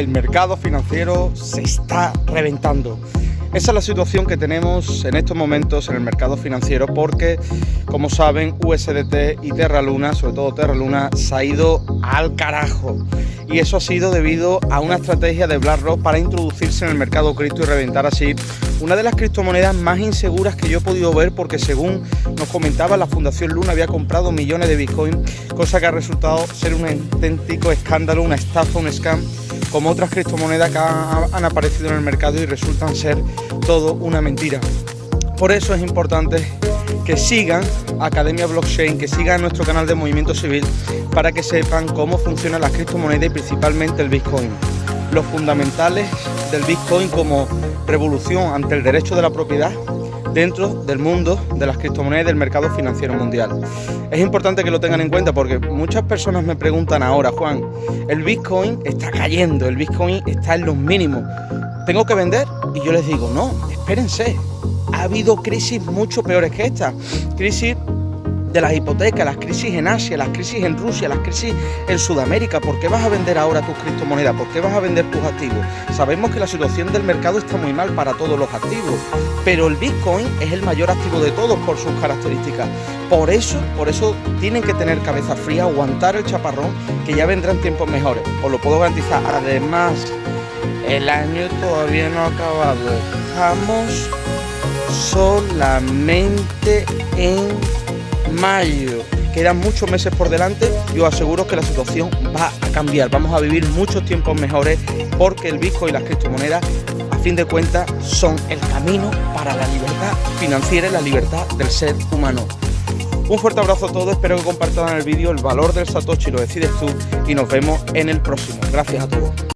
el mercado financiero se está reventando. Esa es la situación que tenemos en estos momentos en el mercado financiero porque, como saben, USDT y Terra Luna, sobre todo Terra Luna, se ha ido al carajo. Y eso ha sido debido a una estrategia de BlackRock para introducirse en el mercado cripto y reventar así una de las criptomonedas más inseguras que yo he podido ver porque según nos comentaba la Fundación Luna había comprado millones de Bitcoin, cosa que ha resultado ser un auténtico escándalo, una estafa, un scam como otras criptomonedas que han aparecido en el mercado y resultan ser todo una mentira. Por eso es importante que sigan Academia Blockchain, que sigan nuestro canal de Movimiento Civil para que sepan cómo funcionan las criptomonedas y principalmente el Bitcoin. Los fundamentales del Bitcoin como revolución ante el derecho de la propiedad dentro del mundo de las criptomonedas del mercado financiero mundial. Es importante que lo tengan en cuenta porque muchas personas me preguntan ahora, Juan, el Bitcoin está cayendo, el Bitcoin está en los mínimos, ¿tengo que vender? Y yo les digo, no, espérense, ha habido crisis mucho peores que esta, crisis de las hipotecas, las crisis en Asia, las crisis en Rusia, las crisis en Sudamérica. ¿Por qué vas a vender ahora tus criptomonedas? ¿Por qué vas a vender tus activos? Sabemos que la situación del mercado está muy mal para todos los activos, pero el Bitcoin es el mayor activo de todos por sus características. Por eso, por eso tienen que tener cabeza fría, aguantar el chaparrón, que ya vendrán tiempos mejores. Os lo puedo garantizar. Además, el año todavía no ha acabado. Estamos solamente en mayo. Quedan muchos meses por delante yo aseguro que la situación va a cambiar. Vamos a vivir muchos tiempos mejores porque el Bitcoin y las criptomonedas, a fin de cuentas, son el camino para la libertad financiera y la libertad del ser humano. Un fuerte abrazo a todos, espero que compartan el vídeo, el valor del Satoshi lo decides tú y nos vemos en el próximo. Gracias a todos.